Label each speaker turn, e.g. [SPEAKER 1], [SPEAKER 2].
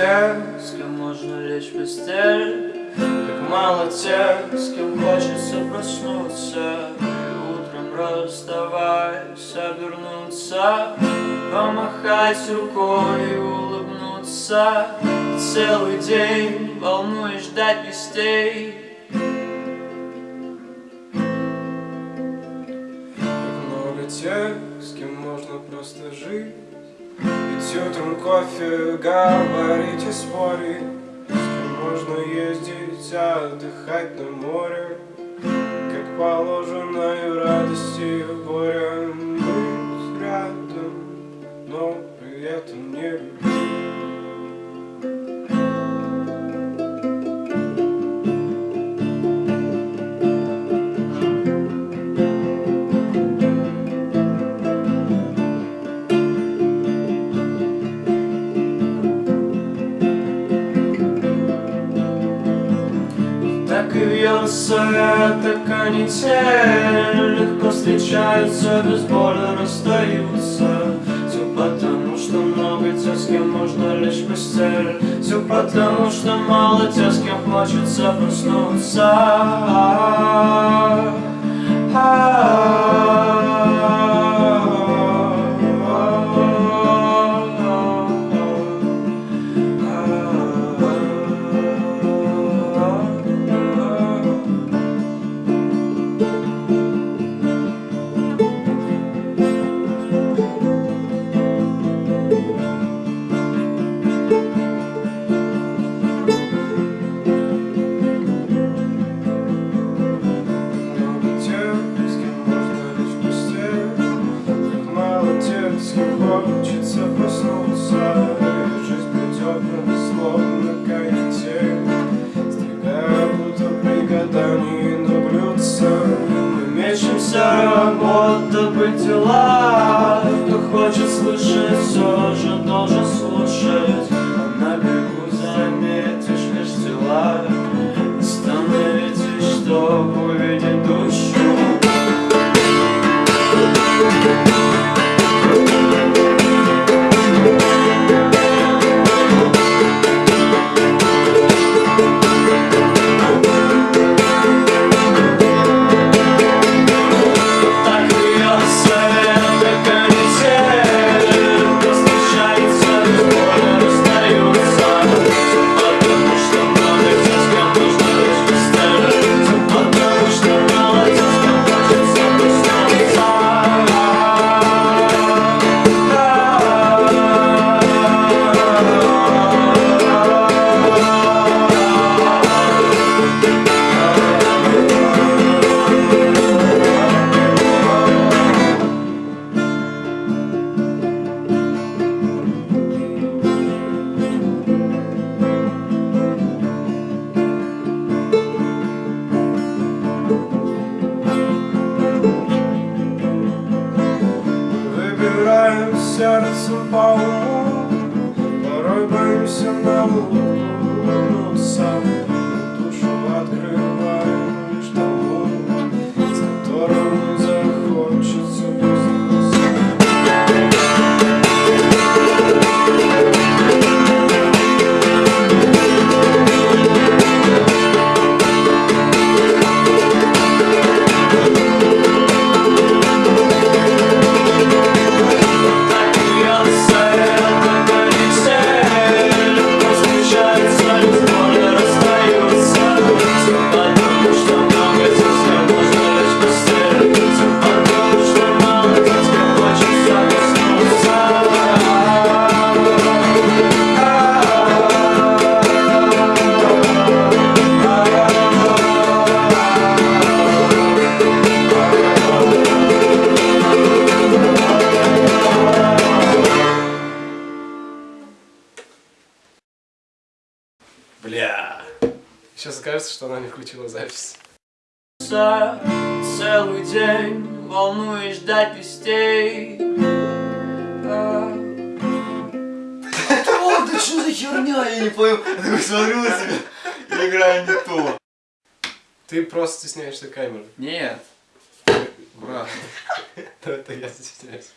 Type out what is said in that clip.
[SPEAKER 1] тех, с кем можно лечь в постель. Как мало тех, с кем хочется проснуться. И утром расставаясь обернуться Помахать рукой и улыбнуться. Целый день волнуешь ждать вестей.
[SPEAKER 2] Как много тех, с кем можно просто жить Утром кофе, говорить и спорить С можно ездить, отдыхать на море Как положено и радости и горя
[SPEAKER 1] вьется эта канитель. Легко встречаются, боли расстаются. Все потому, что много тех, с кем можно в постель. Все потому, что мало тех, с кем хочется проснуться дела. Кто хочет слышать, все же должен слушать
[SPEAKER 2] сердцем по уму Порой боимся на улыбнуться Душу открываем Сейчас окажется, что она не включила запись.
[SPEAKER 1] Целый день волнуешь ждать вестей А,
[SPEAKER 3] О, да что за херня, я не понял. Я такой смотрю на себя, я играю не то.
[SPEAKER 2] Ты просто стесняешься камеры.
[SPEAKER 3] Нет. Брат.
[SPEAKER 2] Это я стесняюсь.